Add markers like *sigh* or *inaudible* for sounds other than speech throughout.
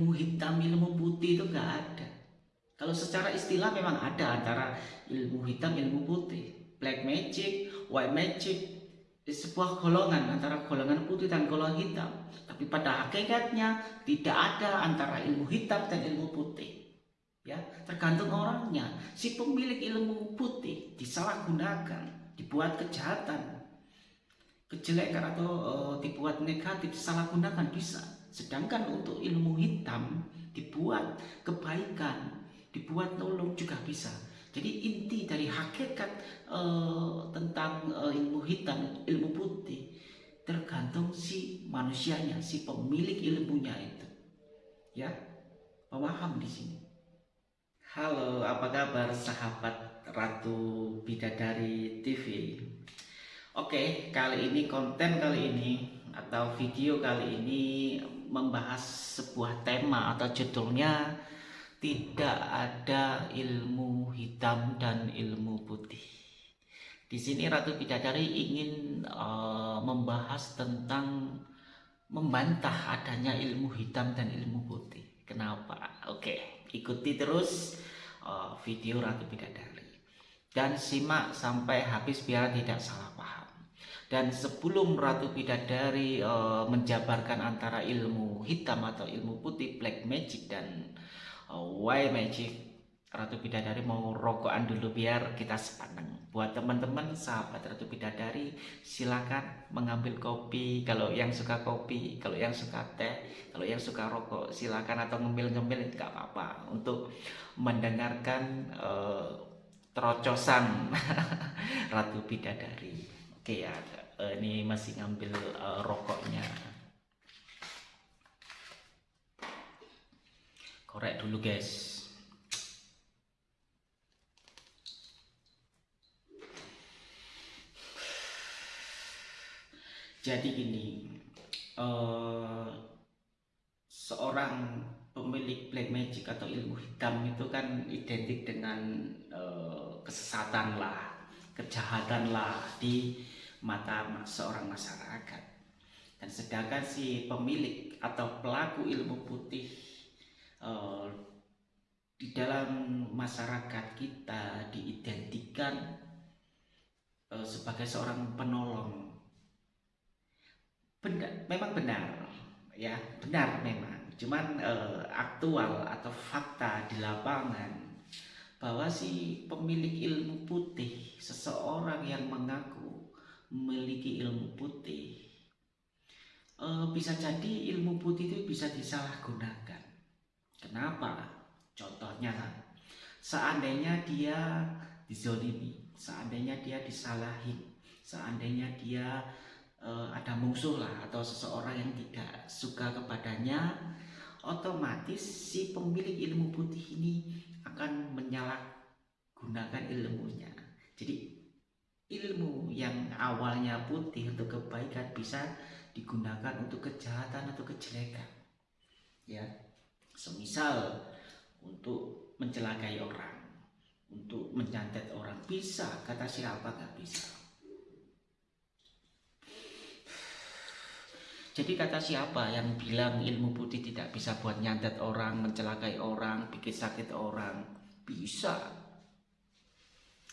ilmu hitam, ilmu putih itu nggak ada. Kalau secara istilah memang ada antara ilmu hitam, ilmu putih. Black magic, white magic, sebuah golongan antara golongan putih dan golongan hitam. Tapi pada hakikatnya tidak ada antara ilmu hitam dan ilmu putih. Ya, tergantung orangnya. Si pemilik ilmu putih disalahgunakan, dibuat kejahatan, kejelekan atau uh, dibuat negatif, disalahgunakan bisa. Sedangkan untuk ilmu hitam dibuat kebaikan, dibuat nolong juga bisa. Jadi inti dari hakikat uh, tentang uh, ilmu hitam, ilmu putih tergantung si manusianya, si pemilik ilmunya itu. Ya, paham di sini. Halo, apa kabar sahabat Ratu Bidadari TV? Oke, kali ini konten kali ini atau video kali ini membahas sebuah tema atau judulnya tidak ada ilmu hitam dan ilmu putih. Di sini Ratu Bidadari ingin uh, membahas tentang membantah adanya ilmu hitam dan ilmu putih. Kenapa? Oke, ikuti terus uh, video Ratu Bidadari dan simak sampai habis biar tidak salah. Dan sebelum Ratu Bidadari uh, menjabarkan antara ilmu hitam atau ilmu putih, black magic dan Why Magic Ratu Bidadari mau rokokan dulu biar kita sepaneng. Buat teman-teman sahabat Ratu Bidadari silakan mengambil kopi. Kalau yang suka kopi kalau yang suka teh kalau yang suka rokok silakan. Atau ngemil-ngemil nggak apa-apa. Untuk mendengarkan uh, terocosan *laughs* Ratu Bidadari oke ya. Uh, ini masih ngambil uh, rokoknya. Korek dulu guys. Jadi gini uh, seorang pemilik black magic atau ilmu hitam itu kan identik dengan uh, kesesatan lah kejahatan lah di mata seorang masyarakat dan sedangkan si pemilik atau pelaku ilmu putih uh, di dalam masyarakat kita diidentikan uh, sebagai seorang penolong. Benar, memang benar, ya benar memang. Cuman uh, aktual atau fakta di lapangan bahwa si pemilik ilmu putih, yang mengaku memiliki ilmu putih, uh, bisa jadi ilmu putih itu bisa disalahgunakan Kenapa? Contohnya seandainya dia dizolimi, seandainya dia disalahin, seandainya dia uh, ada musuh lah atau seseorang yang tidak suka kepadanya, otomatis si pemilik ilmu putih ini akan menyalahgunakan ilmunya. Jadi ilmu yang awalnya putih untuk kebaikan bisa digunakan untuk kejahatan atau kejelekan. Ya, semisal untuk mencelakai orang untuk mencantet orang bisa. Kata siapa nggak bisa? Jadi kata siapa yang bilang ilmu putih tidak bisa buat nyantet orang mencelakai orang bikin sakit orang? Bisa.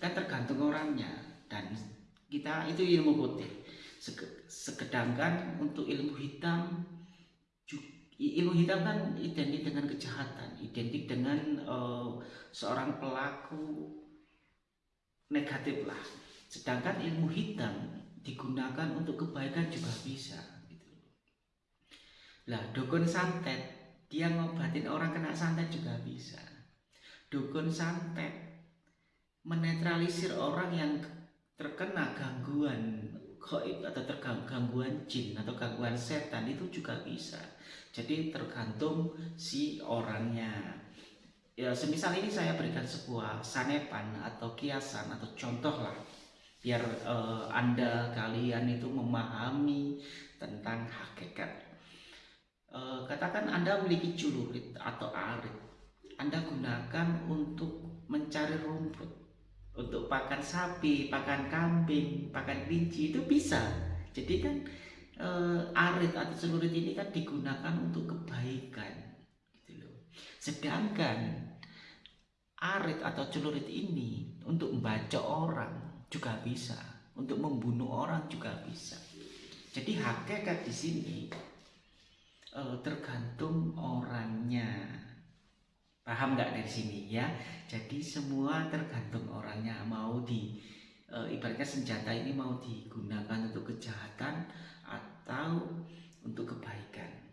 Kan tergantung orangnya dan kita itu ilmu putih sekedangkan untuk ilmu hitam ilmu hitam kan identik dengan kejahatan, identik dengan uh, seorang pelaku negatif lah. Sedangkan ilmu hitam digunakan untuk kebaikan juga bisa. Gitu. Lah dukun santet dia ngobatin orang kena santet juga bisa. Dukun santet menetralisir orang yang terkena gangguan goib atau tergangguan gangguan jin atau gangguan setan itu juga bisa. Jadi tergantung si orangnya. Ya semisal ini saya berikan sebuah sanepan atau kiasan atau contoh lah biar uh, anda kalian itu memahami tentang hakikat. Uh, katakan anda memiliki celurit atau arit. Anda gunakan untuk mencari rumput untuk pakan sapi, pakan kambing, pakan kelinci itu bisa jadi kan uh, arit atau celurit ini kan digunakan untuk kebaikan Sedangkan arit atau celurit ini untuk membaca orang juga bisa, untuk membunuh orang juga bisa. Jadi hakikat di sini uh, tergantung orangnya. Paham nggak dari sini ya? Jadi semua tergantung orangnya mau di uh, ibaratnya senjata ini mau digunakan untuk kejahatan atau untuk kebaikan.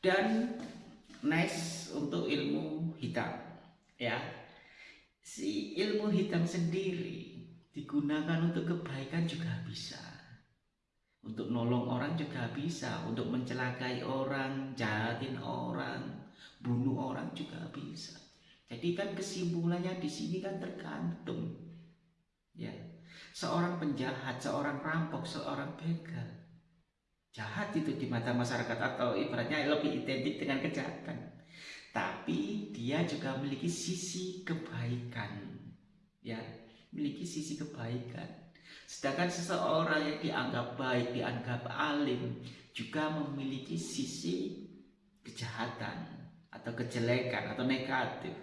Dan next untuk ilmu hitam ya si ilmu hitam sendiri digunakan untuk kebaikan juga bisa untuk nolong orang juga bisa. Untuk mencelakai orang jahatin orang bunuh orang juga bisa. Jadi kan kesimpulannya di sini kan tergantung. Ya. Seorang penjahat seorang rampok seorang begal. Jahat itu di mata masyarakat atau ibaratnya lebih identik dengan kejahatan. Tapi dia juga memiliki sisi kebaikan. Ya memiliki sisi kebaikan sedangkan seseorang yang dianggap baik dianggap alim juga memiliki sisi kejahatan atau kejelekan atau negatif.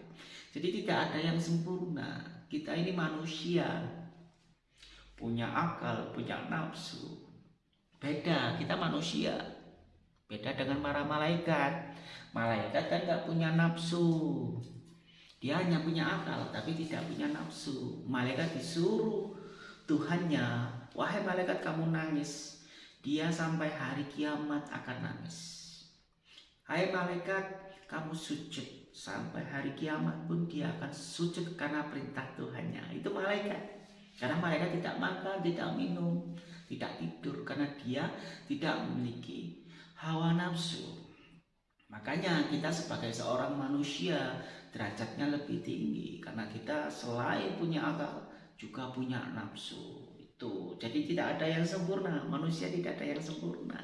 Jadi tidak ada yang sempurna. Kita ini manusia. Punya akal punya nafsu. Beda kita manusia. Beda dengan para malaikat. Malaikat kan nggak punya nafsu. Dia hanya punya akal tapi tidak punya nafsu. Malaikat disuruh Tuhannya, wahai malaikat kamu nangis. Dia sampai hari kiamat akan nangis. Hai malaikat, kamu sujud sampai hari kiamat pun dia akan sujud karena perintah Tuhannya. Itu malaikat. Karena malaikat tidak makan, tidak minum, tidak tidur karena dia tidak memiliki hawa nafsu. Makanya kita sebagai seorang manusia derajatnya lebih tinggi karena kita selain punya akal juga punya nafsu itu. Jadi tidak ada yang sempurna, manusia tidak ada yang sempurna.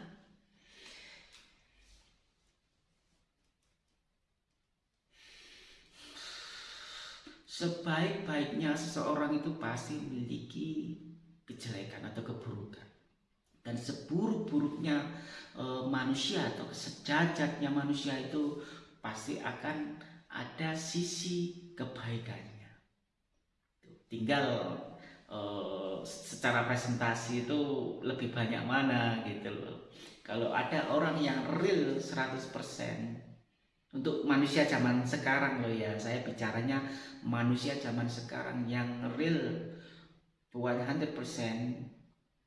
Sebaik-baiknya seseorang itu pasti memiliki kejelekan atau keburukan. Dan seburuk-buruknya e, manusia atau sejajatnya manusia itu pasti akan ada sisi kebaikannya. Tinggal e, secara presentasi itu lebih banyak mana gitu loh. Kalau ada orang yang real 100% untuk manusia zaman sekarang loh ya, saya bicaranya manusia zaman sekarang yang real 100%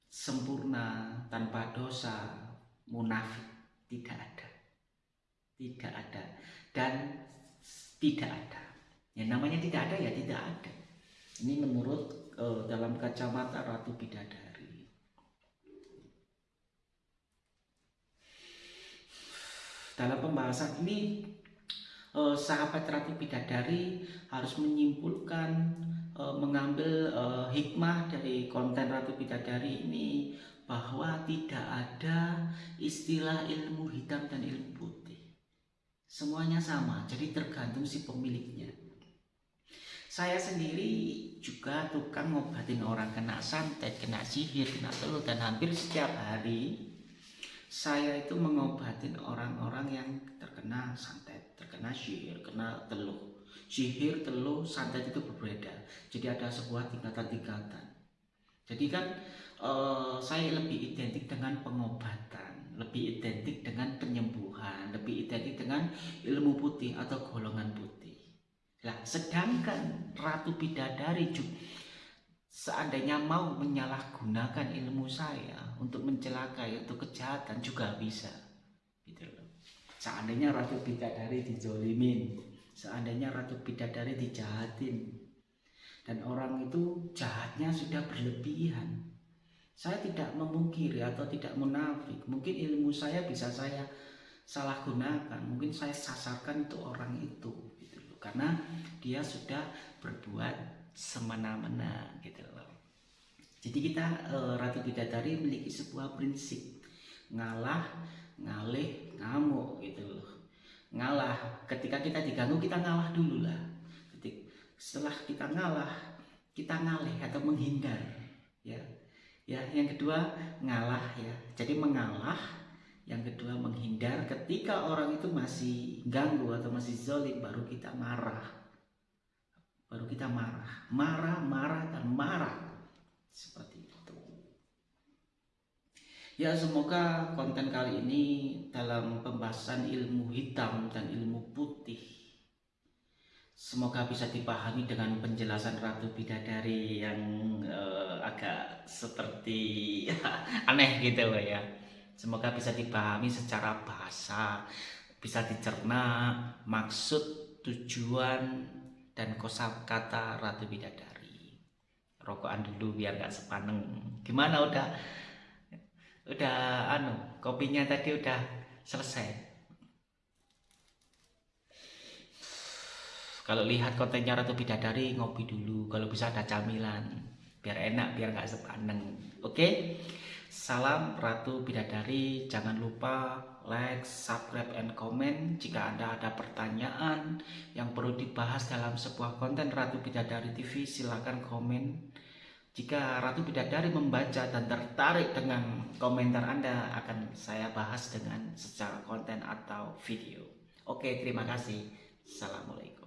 sempurna tanpa dosa munafik tidak ada. Tidak ada. Dan tidak ada. Yang namanya tidak ada ya tidak ada ini menurut uh, dalam kacamata Ratu Bidadari dalam pembahasan ini uh, sahabat Ratu Bidadari harus menyimpulkan uh, mengambil uh, hikmah dari konten Ratu Bidadari ini bahwa tidak ada istilah ilmu hitam dan ilmu putih. Semuanya sama, jadi tergantung si pemiliknya. Saya sendiri juga tukang ngobatin orang kena santet, kena sihir, kena teluh dan hampir setiap hari saya itu mengobatin orang-orang yang terkena santet, terkena sihir, kena teluh. Sihir, teluh, santet itu berbeda. Jadi ada sebuah tingkatan-tingkatan. Jadi kan uh, saya lebih identik dengan pengobatan, lebih identik dengan penyembuhan, lebih identik dengan ilmu putih atau golongan putih. Nah, sedangkan Ratu Bidadari juga seandainya mau menyalahgunakan ilmu saya untuk mencelakai, untuk kejahatan juga bisa. Gitu loh. Seandainya Ratu Bidadari dijolimin, seandainya Ratu Bidadari dijahatin, dan orang itu jahatnya sudah berlebihan saya tidak memungkiri atau tidak munafik. Mungkin ilmu saya bisa saya salah gunakan. Mungkin saya sasarkan itu orang itu gitu loh. Karena dia sudah berbuat semena-mena gitu loh. Jadi kita e, Ratu Bidadari memiliki sebuah prinsip ngalah, ngalih, ngamuk gitu loh. Ngalah, ketika kita diganggu kita ngalah dulu lah. Setelah kita ngalah, kita ngalih atau menghindar ya Ya, yang kedua ngalah ya. Jadi mengalah. Yang kedua menghindar ketika orang itu masih ganggu atau masih zolim baru kita marah. Baru kita marah. Marah, marah, dan marah. Seperti itu. Ya semoga konten kali ini dalam pembahasan ilmu hitam dan ilmu putih Semoga bisa dipahami dengan penjelasan Ratu Bidadari yang uh, agak seperti *laughs* aneh gitu loh ya. Semoga bisa dipahami secara bahasa, bisa dicerna maksud, tujuan, dan kosakata Ratu Bidadari. Rokokan dulu biar gak sepaneng. Gimana udah? Udah anu, kopinya tadi udah selesai. kalau lihat kontennya Ratu Bidadari ngopi dulu kalau bisa ada camilan biar enak biar nggak sepaneng oke salam Ratu Bidadari jangan lupa like subscribe and comment jika anda ada pertanyaan yang perlu dibahas dalam sebuah konten Ratu Bidadari TV silahkan komen jika Ratu Bidadari membaca dan tertarik dengan komentar Anda akan saya bahas dengan secara konten atau video. Oke, terima kasih. Assalamualaikum.